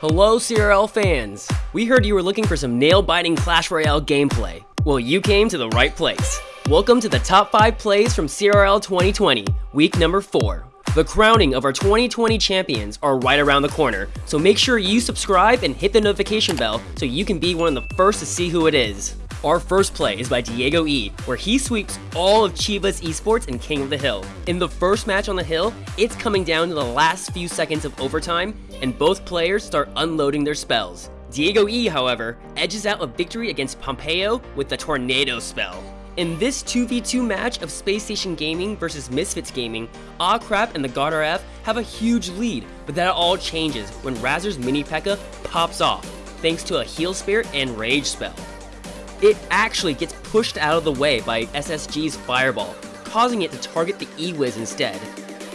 Hello CRL fans! We heard you were looking for some nail-biting Clash Royale gameplay. Well, you came to the right place. Welcome to the top 5 plays from CRL 2020, week number 4. The crowning of our 2020 champions are right around the corner, so make sure you subscribe and hit the notification bell so you can be one of the first to see who it is. Our first play is by Diego E, where he sweeps all of Chivas Esports and King of the Hill. In the first match on the hill, it's coming down to the last few seconds of overtime, and both players start unloading their spells. Diego E, however, edges out a victory against Pompeo with the Tornado spell. In this 2v2 match of Space Station Gaming versus Misfits Gaming, ah Crap and the God RF have a huge lead, but that all changes when Razor's Mini P.E.K.K.A pops off, thanks to a Heal Spirit and Rage spell it actually gets pushed out of the way by SSG's Fireball, causing it to target the E-Wiz instead.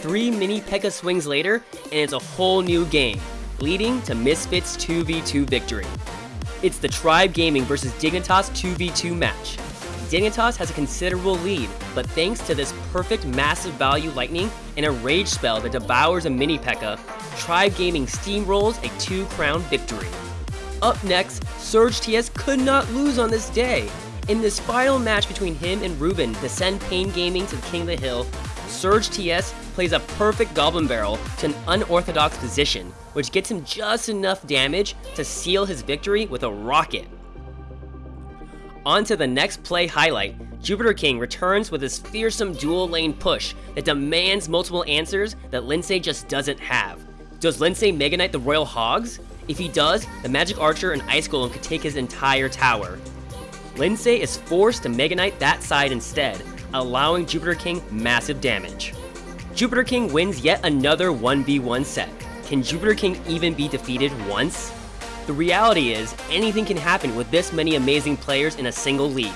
Three mini P.E.K.K.A swings later, and it's a whole new game, leading to Misfits 2v2 victory. It's the Tribe Gaming versus Dignitas 2v2 match. Dignitas has a considerable lead, but thanks to this perfect massive value lightning and a rage spell that devours a mini P.E.K.K.A, Tribe Gaming steamrolls a 2 crown victory. Up next, Surge TS could not lose on this day. In this final match between him and Ruben to send Pain Gaming to the King of the Hill, Surge TS plays a perfect Goblin Barrel to an unorthodox position, which gets him just enough damage to seal his victory with a rocket. On to the next play highlight, Jupiter King returns with his fearsome dual lane push that demands multiple answers that Lindsay just doesn't have. Does Lindsay Mega Knight the Royal Hogs? If he does, the Magic Archer and Ice Golem could take his entire tower. Lindsay is forced to Mega Knight that side instead, allowing Jupiter King massive damage. Jupiter King wins yet another 1v1 set. Can Jupiter King even be defeated once? The reality is, anything can happen with this many amazing players in a single league.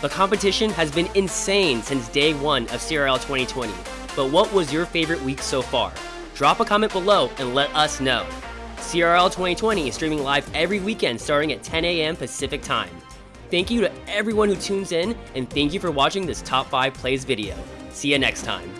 The competition has been insane since day one of CRL 2020, but what was your favorite week so far? Drop a comment below and let us know. CRL 2020 is streaming live every weekend starting at 10 a.m. Pacific Time. Thank you to everyone who tunes in, and thank you for watching this Top 5 Plays video. See you next time.